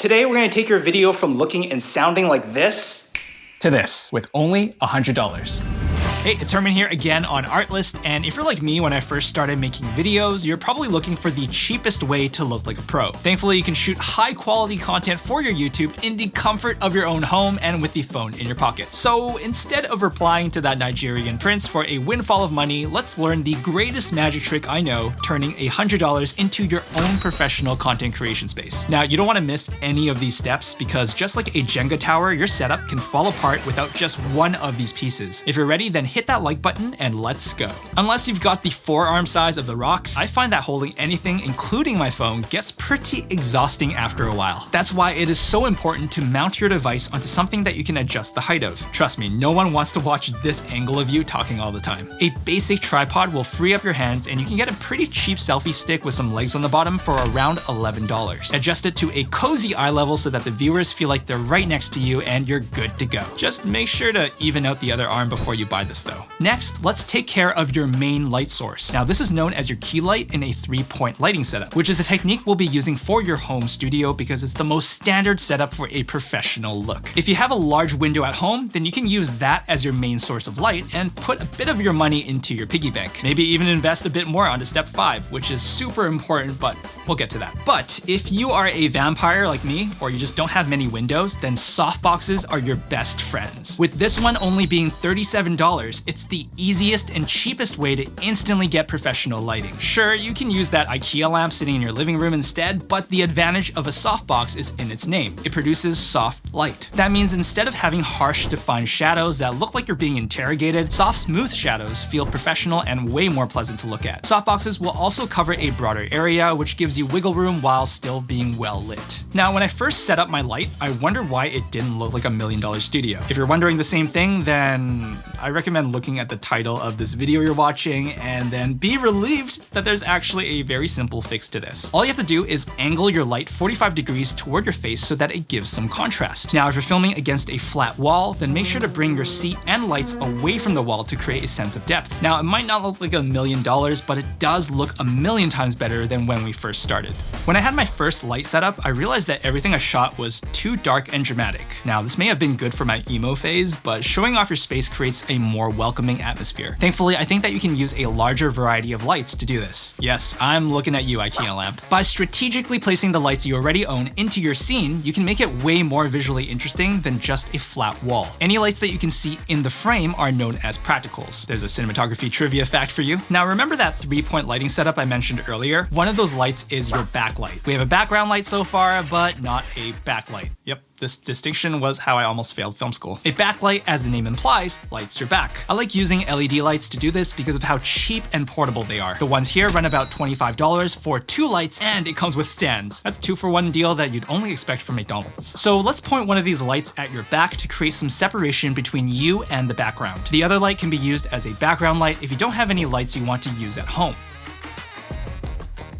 Today we're going to take your video from looking and sounding like this to this with only $100. Hey, it's Herman here again on Artlist, and if you're like me when I first started making videos, you're probably looking for the cheapest way to look like a pro. Thankfully, you can shoot high quality content for your YouTube in the comfort of your own home and with the phone in your pocket. So instead of replying to that Nigerian prince for a windfall of money, let's learn the greatest magic trick I know, turning $100 into your own professional content creation space. Now, you don't want to miss any of these steps because just like a Jenga tower, your setup can fall apart without just one of these pieces. If you're ready, then hit that like button and let's go. Unless you've got the forearm size of the Rock's, I find that holding anything, including my phone, gets pretty exhausting after a while. That's why it is so important to mount your device onto something that you can adjust the height of. Trust me, no one wants to watch this angle of you talking all the time. A basic tripod will free up your hands and you can get a pretty cheap selfie stick with some legs on the bottom for around $11. Adjust it to a cozy eye level so that the viewers feel like they're right next to you and you're good to go. Just make sure to even out the other arm before you buy this though. Next, let's take care of your main light source. Now this is known as your key light in a three-point lighting setup, which is the technique we'll be using for your home studio because it's the most standard setup for a professional look. If you have a large window at home, then you can use that as your main source of light and put a bit of your money into your piggy bank. Maybe even invest a bit more onto step five, which is super important, but we'll get to that. But if you are a vampire like me, or you just don't have many windows, then softboxes are your best friends. With this one only being $37, it's the easiest and cheapest way to instantly get professional lighting. Sure, you can use that IKEA lamp sitting in your living room instead, but the advantage of a softbox is in its name. It produces soft light. That means instead of having harsh defined shadows that look like you're being interrogated, soft smooth shadows feel professional and way more pleasant to look at. Softboxes will also cover a broader area, which gives you wiggle room while still being well lit. Now, when I first set up my light, I wondered why it didn't look like a million dollar studio. If you're wondering the same thing, then I recommend looking at the title of this video you're watching and then be relieved that there's actually a very simple fix to this. All you have to do is angle your light 45 degrees toward your face so that it gives some contrast. Now, if you're filming against a flat wall, then make sure to bring your seat and lights away from the wall to create a sense of depth. Now, it might not look like a million dollars, but it does look a million times better than when we first started. When I had my first light setup, I realized that everything I shot was too dark and dramatic. Now, this may have been good for my emo phase, but showing off your space creates a more welcoming atmosphere. Thankfully, I think that you can use a larger variety of lights to do this. Yes, I'm looking at you, IKEA lamp. By strategically placing the lights you already own into your scene, you can make it way more visually interesting than just a flat wall. Any lights that you can see in the frame are known as practicals. There's a cinematography trivia fact for you. Now remember that three-point lighting setup I mentioned earlier? One of those lights is your backlight. We have a background light so far, but not a backlight. Yep, this distinction was how I almost failed film school. A backlight, as the name implies, lights your back. I like using LED lights to do this because of how cheap and portable they are. The ones here run about $25 for two lights and it comes with stands. That's two for one deal that you'd only expect from McDonald's. So let's point one of these lights at your back to create some separation between you and the background. The other light can be used as a background light if you don't have any lights you want to use at home.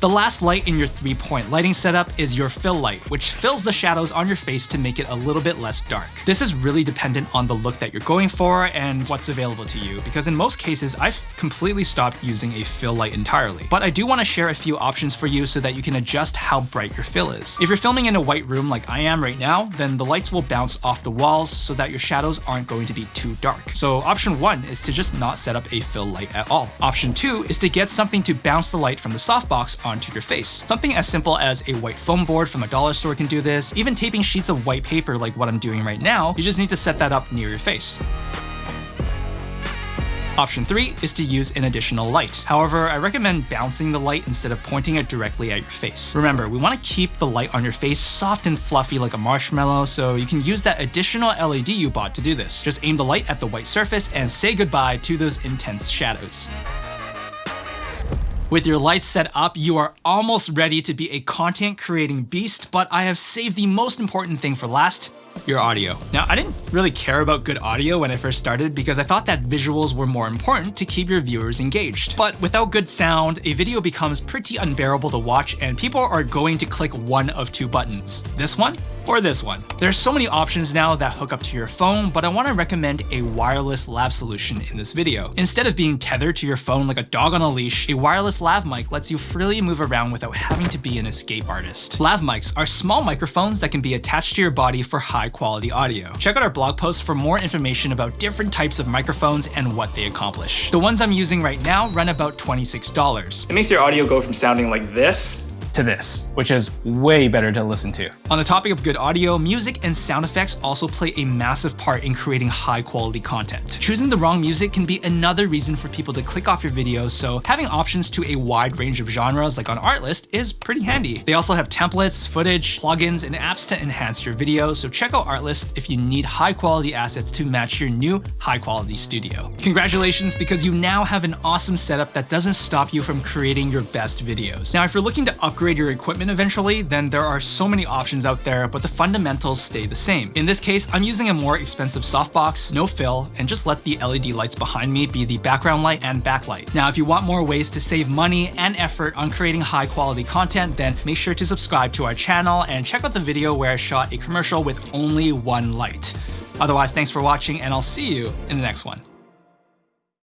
The last light in your three-point lighting setup is your fill light, which fills the shadows on your face to make it a little bit less dark. This is really dependent on the look that you're going for and what's available to you, because in most cases, I've completely stopped using a fill light entirely. But I do want to share a few options for you so that you can adjust how bright your fill is. If you're filming in a white room like I am right now, then the lights will bounce off the walls so that your shadows aren't going to be too dark. So option one is to just not set up a fill light at all. Option two is to get something to bounce the light from the softbox onto your face. Something as simple as a white foam board from a dollar store can do this. Even taping sheets of white paper like what I'm doing right now, you just need to set that up near your face. Option 3 is to use an additional light. However, I recommend bouncing the light instead of pointing it directly at your face. Remember, we want to keep the light on your face soft and fluffy like a marshmallow, so you can use that additional LED you bought to do this. Just aim the light at the white surface and say goodbye to those intense shadows. With your lights set up, you are almost ready to be a content creating beast, but I have saved the most important thing for last, your audio. Now, I didn't really care about good audio when I first started because I thought that visuals were more important to keep your viewers engaged. But without good sound, a video becomes pretty unbearable to watch and people are going to click one of two buttons. This one or this one. There's so many options now that hook up to your phone, but I want to recommend a wireless lav solution in this video. Instead of being tethered to your phone like a dog on a leash, a wireless lav mic lets you freely move around without having to be an escape artist. Lav mics are small microphones that can be attached to your body for high quality audio. Check out our blog post for more information about different types of microphones and what they accomplish. The ones I'm using right now run about $26. It makes your audio go from sounding like this to this, which is way better to listen to. On the topic of good audio, music and sound effects also play a massive part in creating high quality content. Choosing the wrong music can be another reason for people to click off your videos, so having options to a wide range of genres like on Artlist is pretty handy. They also have templates, footage, plugins, and apps to enhance your video, so check out Artlist if you need high quality assets to match your new high quality studio. Congratulations because you now have an awesome setup that doesn't stop you from creating your best videos. Now if you're looking to upgrade upgrade your equipment eventually, then there are so many options out there, but the fundamentals stay the same. In this case, I'm using a more expensive softbox, no fill, and just let the LED lights behind me be the background light and backlight. Now, if you want more ways to save money and effort on creating high quality content, then make sure to subscribe to our channel and check out the video where I shot a commercial with only one light. Otherwise, thanks for watching and I'll see you in the next one.